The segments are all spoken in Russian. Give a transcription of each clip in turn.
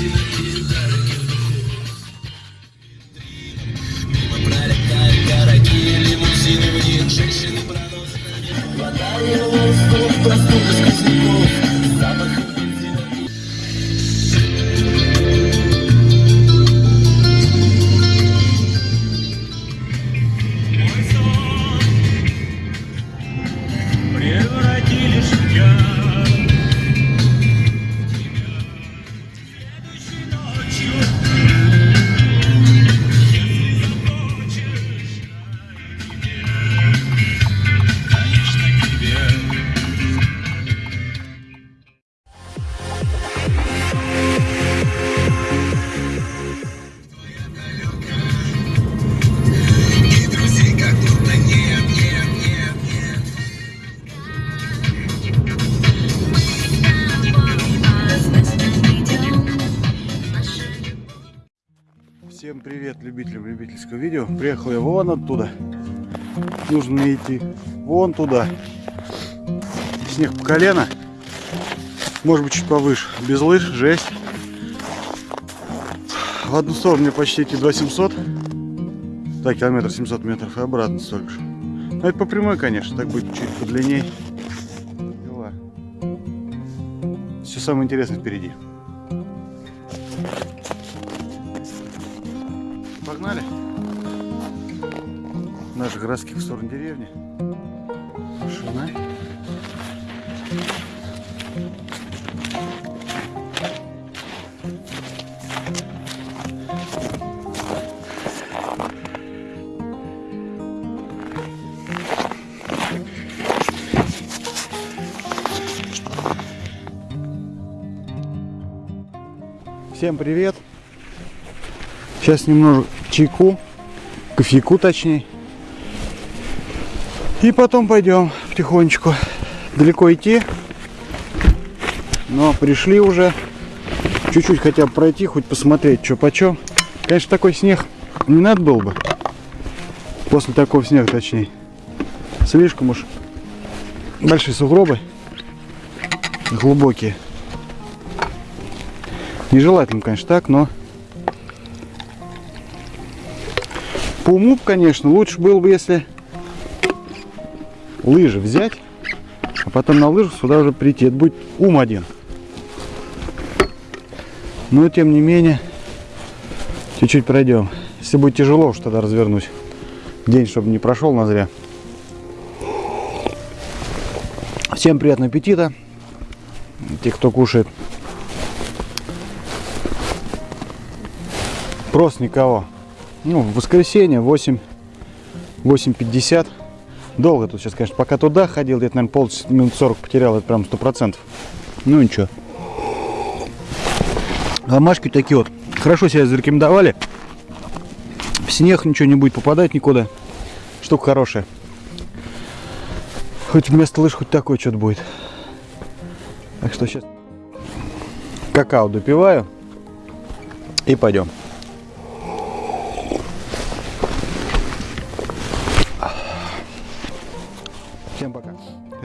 земли Всем привет любителям любительского видео. Приехал я вон оттуда. Нужно мне идти вон туда. Снег по колено. Может быть чуть повыше. Без лыж, жесть. В одну сторону мне почти идти 2700. Да, километр 700 метров. И обратно столько же. Ну это по прямой, конечно. Так будет чуть подлинней. Все самое интересное впереди. Наших городских в сторону деревни. Машина. Всем привет! Сейчас немного чайку, кофейку точнее. И потом пойдем потихонечку. Далеко идти. Но пришли уже. Чуть-чуть хотя бы пройти, хоть посмотреть, что почем. Конечно, такой снег не надо было бы. После такого снега, точнее. Слишком уж большие сугробы. Глубокие. Нежелательно, конечно, так, но по уму, конечно, лучше было бы, если лыжи взять, а потом на лыжах сюда уже прийти. Это будет ум один. Но, тем не менее, чуть-чуть пройдем. Если будет тяжело, уж тогда развернусь. День, чтобы не прошел на зря. Всем приятного аппетита. Те, кто кушает. Просто никого. Ну, в воскресенье 8, 8.50. Долго тут сейчас, конечно, пока туда ходил, где-то, наверное, полчаса, минут 40 потерял, это прям сто процентов. Ну, ничего. Ломашки такие вот. Хорошо себя зарекомендовали. В снег ничего не будет попадать никуда. Штука хорошая. Хоть вместо лыж хоть такое что-то будет. Так что сейчас какао допиваю. И пойдем.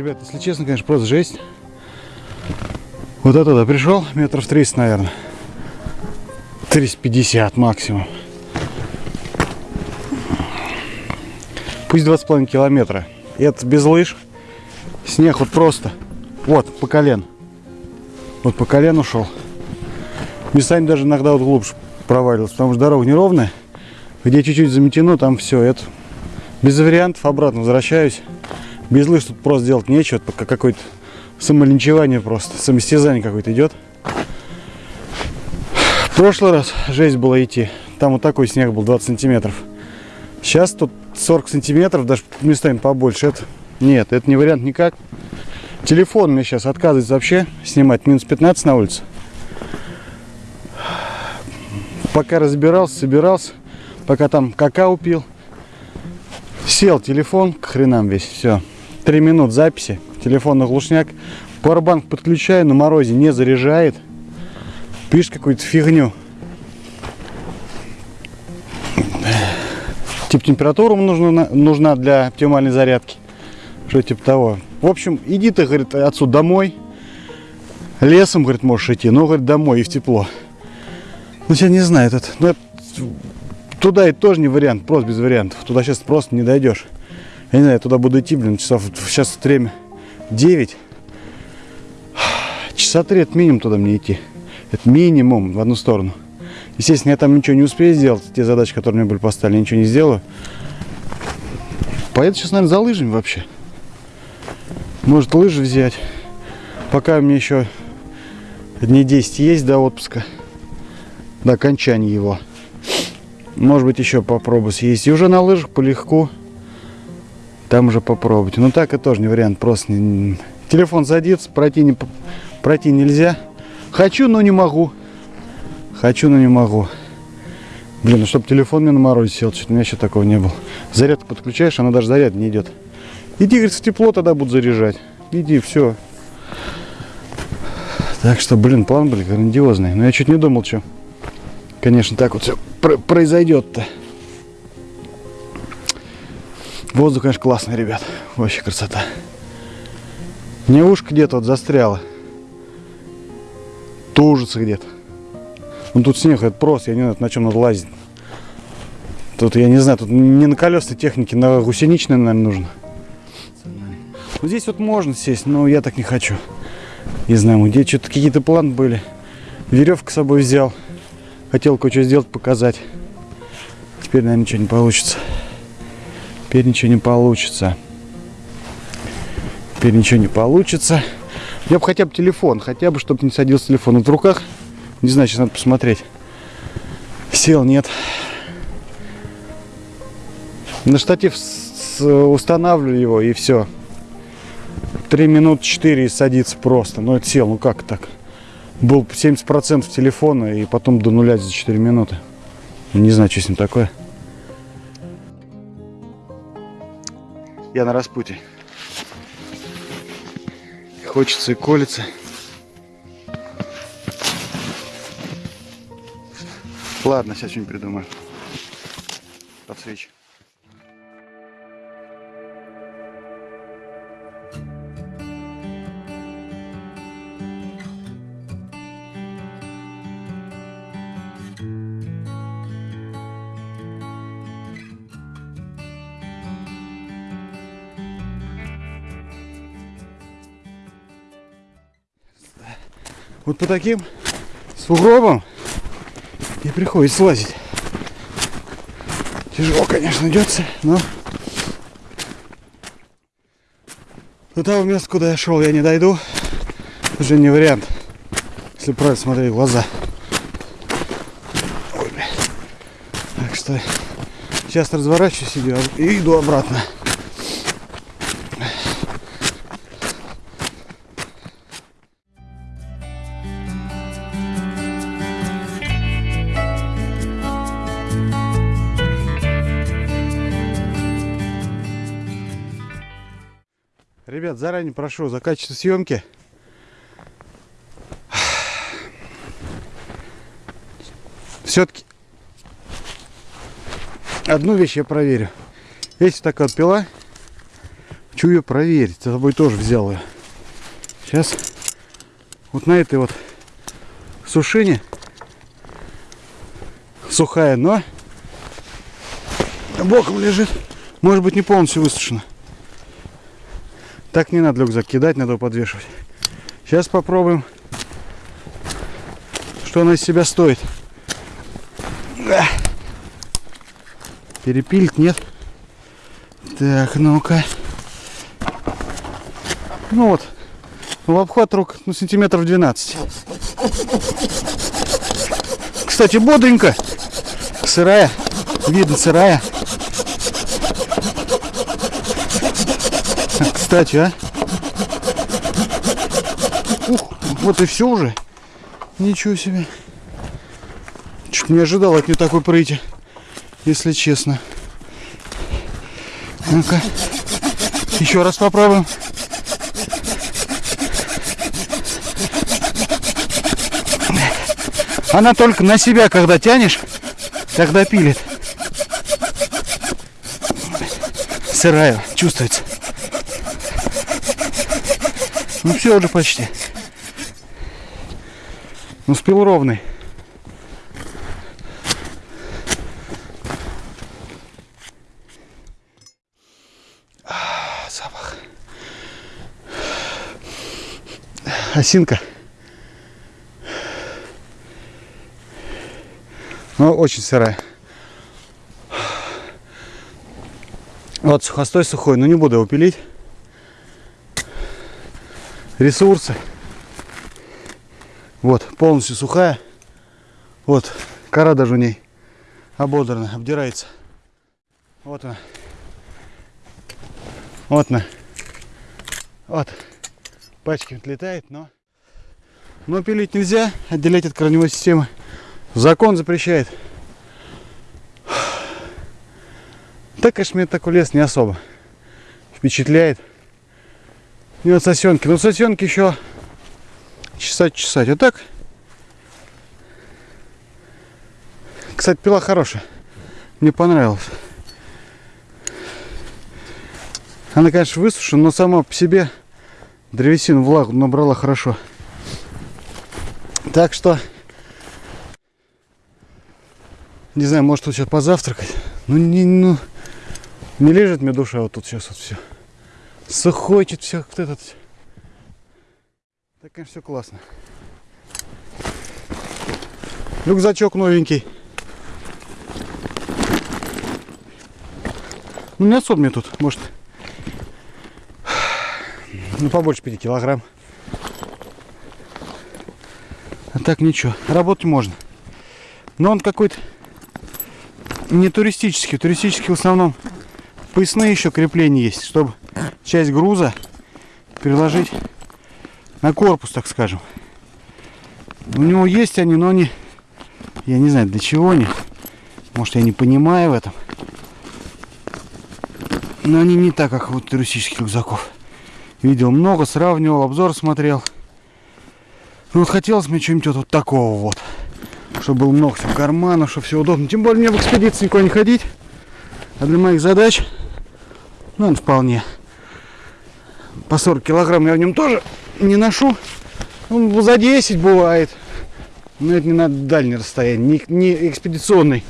Ребят, если честно, конечно, просто жесть. Вот оттуда пришел, метров 30, наверное. 350 максимум. Пусть 2,5 километра. Это без лыж. Снег вот просто. Вот, по колен. Вот по колен ушел. Местами даже иногда вот глубже проваливался, потому что дорога неровная. Где чуть-чуть заметено, там все. Это без вариантов обратно возвращаюсь. Без лыж тут просто делать нечего. Пока какое-то самолинчевание просто. Самостязание какое-то идет. В прошлый раз жесть было идти. Там вот такой снег был 20 сантиметров. Сейчас тут 40 сантиметров, даже местами побольше. Это нет, это не вариант никак. Телефон мне сейчас отказывается вообще снимать. Минус 15 на улице. Пока разбирался, собирался, пока там какао пил, сел телефон к хренам весь, все. Три минут записи, телефон на глушняк. Powerbank подключаю, на морозе не заряжает. Пишет какую-то фигню. Тип температура нужна, нужна для оптимальной зарядки. Что типа того. В общем, иди ты, говорит, отсюда домой. Лесом, говорит, можешь идти, но, говорит, домой и в тепло. Ну, я не знаю, этот, ну, туда и тоже не вариант, просто без вариантов. Туда сейчас просто не дойдешь. Я не знаю, я туда буду идти, блин, часов, сейчас время 9. часа три это минимум туда мне идти. Это минимум в одну сторону. Естественно, я там ничего не успею сделать. Те задачи, которые мне были поставлены, я ничего не сделаю. Поеду сейчас, наверное, за лыжами вообще. Может, лыжи взять. Пока мне еще дней 10 есть до отпуска. До окончания его. Может быть, еще попробую съездить. И уже на лыжах полегко. Там уже попробовать. Ну так это тоже не вариант. Просто не- телефон садится, пройти, не, пройти нельзя. Хочу, но не могу. Хочу, но не могу. Блин, ну чтобы телефон мне на морозе сел, что-то у меня еще такого не было. Зарядку подключаешь, она даже заряд не идет. Иди, говорит, в тепло тогда буду заряжать. Иди, все. Так что, блин, план был грандиозный. Но я чуть не думал, что, конечно, так вот все произойдет-то. Воздух, конечно, классный, ребят. Вообще красота. Мне ушко где-то вот застряло. Тужится где-то. Ну тут снег, это просто, я не знаю, на чем надо лазить. Тут, я не знаю, тут не на колесной технике, на гусеничной, наверное, нужно. Вот здесь вот можно сесть, но я так не хочу. Не знаю, где что-то какие-то планы были. Веревку с собой взял. Хотел кое-что сделать, показать. Теперь, наверное, ничего не получится. Теперь ничего не получится. Теперь ничего не получится. Я бы хотя бы телефон, хотя бы, чтобы не садился телефон. Вот в руках, не знаю, сейчас надо посмотреть. Сел, нет. На штатив устанавливаю его и все. Три минут четыре и садится просто. Ну это сел, ну как так? Был 70% телефона и потом до нуля за 4 минуты. Не знаю, что с ним такое. Я на распутье. Хочется и колется. Ладно, сейчас что-нибудь придумаю. Подсвечу. Вот по таким сугробам и приходится лазить. Тяжело, конечно, идется, но до того места, куда я шел, я не дойду. Уже не вариант, если правильно смотреть в глаза. Ой. Так что сейчас разворачиваюсь и иду обратно. Заранее прошу за качество съемки. Все-таки одну вещь я проверю. Есть такая вот пила. Хочу ее проверить. За тобой тоже взял ее. Сейчас вот на этой вот сушине сухая, но боком лежит. Может быть не полностью высушена. Так не надо рюкзак кидать, надо подвешивать. Сейчас попробуем, что она из себя стоит. Перепилить нет. Так, ну-ка. Ну вот, в обхват рук ну, сантиметров 12. Кстати, бодренько. Сырая. Видно, сырая. Кстати, а? Ух, вот и все уже. Ничего себе. Чуть не ожидал от нее такой прыти, если честно. Ну-ка. Еще раз попробуем. Она только на себя, когда тянешь, тогда пилит. Сырая, чувствуется. Ну все уже почти. Ну Успел ровный. А, запах. Осинка. Но очень сырая. Вот сухостой сухой, но не буду его пилить. Ресурсы. Вот, полностью сухая. Вот, кора даже у ней ободрана, обдирается. Вот она. Вот она. Вот. Пачки отлетает, но... Но пилить нельзя, отделять от корневой системы. Закон запрещает. Так, конечно, мне такой лес не особо впечатляет. И вот сосенки. Ну, сосенки еще чесать, чесать. А так, кстати, пила хорошая. Мне понравилось. Она, конечно, высушена, но сама по себе древесину влагу набрала хорошо. Так что, не знаю, может тут сейчас позавтракать. Ну, не, ну, не лежит мне душа вот тут сейчас вот все. Сухочет все, вот этот. Так, конечно, все классно. Рюкзачок новенький. Ну, не особо мне тут, может, ну, побольше 5 килограмм. А так ничего, работать можно. Но он какой-то не туристический. Туристический в основном поясные еще крепления есть, чтобы часть груза переложить на корпус, так скажем. У него есть они, но они, я не знаю, для чего они. Может, я не понимаю в этом. Но они не так, как вот туристических рюкзаков. Видел много, сравнивал, обзор смотрел. Ну вот хотелось мне что-нибудь вот такого вот. Чтобы было много всего карманов, чтобы все удобно. Тем более мне в экспедиции никуда не ходить. А для моих задач, ну, он вполне. По 40 килограмм я в нем тоже не ношу. Ну, за 10 бывает. Но это не на дальнее расстояние, не, не экспедиционный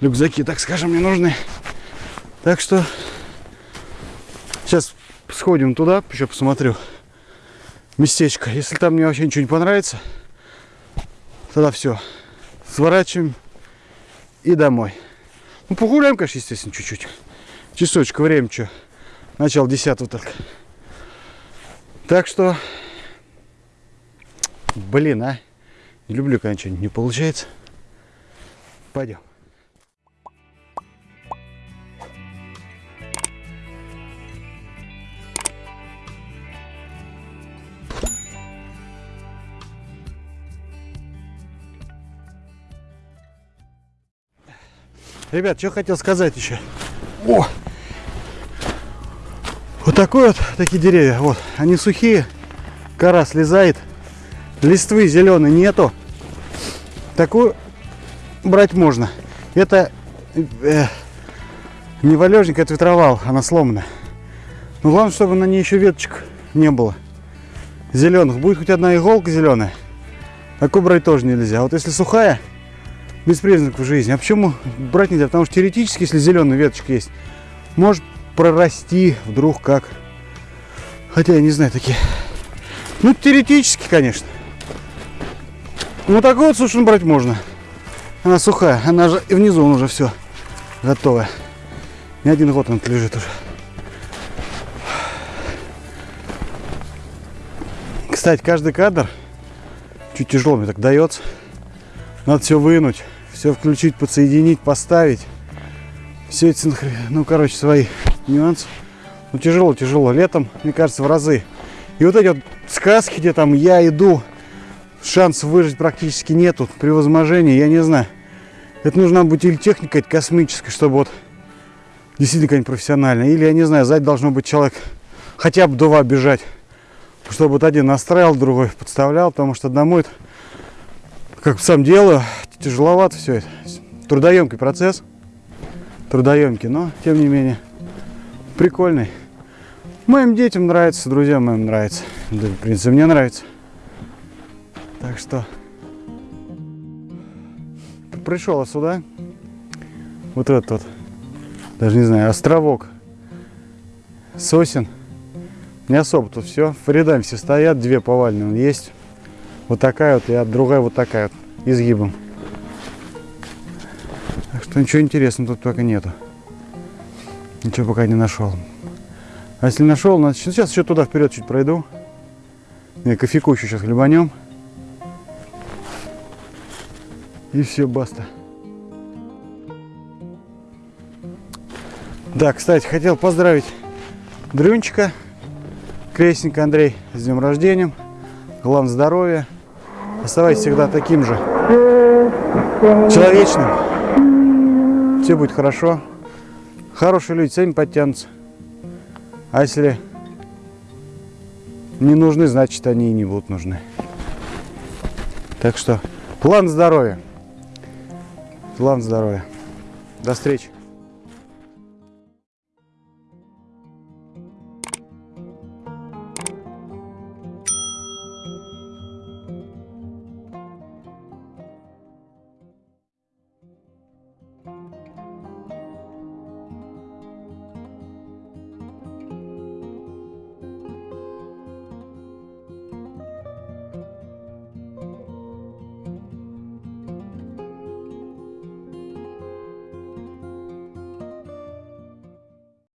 рюкзаки, так скажем, мне нужны. Так что сейчас сходим туда, еще посмотрю местечко. Если там мне вообще ничего не понравится, тогда все. Сворачиваем и домой. Ну, погуляем, конечно, естественно, чуть-чуть. Часочек, время что. Начало десятого только. Так что, блин, а. Не люблю, когда ничего не получается. Пойдем. Ребят, что хотел сказать еще. О! Такой вот, такие деревья, вот, они сухие, кора слезает, листвы зеленой нету. Такую брать можно. Это э, не валежник, это ветровал, она сломана. Но главное, чтобы на ней еще веточек не было. Зеленых. Будет хоть одна иголка зеленая. Такую брать тоже нельзя. Вот если сухая, без признаков жизни. А почему брать нельзя? Потому что теоретически, если зеленая веточка есть, может прорасти вдруг как. Хотя я не знаю такие. Ну, теоретически, конечно. Ну, такой вот сушен брать можно. Она сухая. Она же и внизу уже все готовая. Не один год он лежит уже. Кстати, каждый кадр чуть тяжело мне так дается. Надо все вынуть, все включить, подсоединить, поставить. Все эти, ну, короче, свои нюансы. Ну, тяжело, тяжело. Летом, мне кажется, в разы. И вот эти вот сказки, где там я иду, шанс выжить практически нету при возможении, я не знаю. Это нужна быть или техника космическая, чтобы вот действительно какая-нибудь профессиональная. Или, я не знаю, сзади должно быть человек хотя бы два бежать. Чтобы вот один настраивал, другой подставлял, потому что одному это как сам делаю, тяжеловато все это. Трудоемкий процесс. Трудоемкий, но тем не менее прикольный. Моим детям нравится, друзьям моим нравится. Да, в принципе, мне нравится. Так что пришел сюда. Вот этот вот, даже не знаю, островок сосен. Не особо тут все. Рядами все стоят, две повальные есть. Вот такая вот, и другая вот такая вот, изгибом. То ничего интересного тут пока нету. Ничего пока не нашел. А если нашел, значит, сейчас еще туда вперед чуть пройду. Не, кофейку еще сейчас хлебанем. И все, баста. Да, кстати, хотел поздравить Дрюнчика, крестника Андрей, с днем рождения. Главное здоровья. Оставайтесь всегда таким же человечным. Все будет хорошо. Хорошие люди сами подтянутся. А если не нужны, значит они и не будут нужны. Так что план здоровья. План здоровья. До встречи.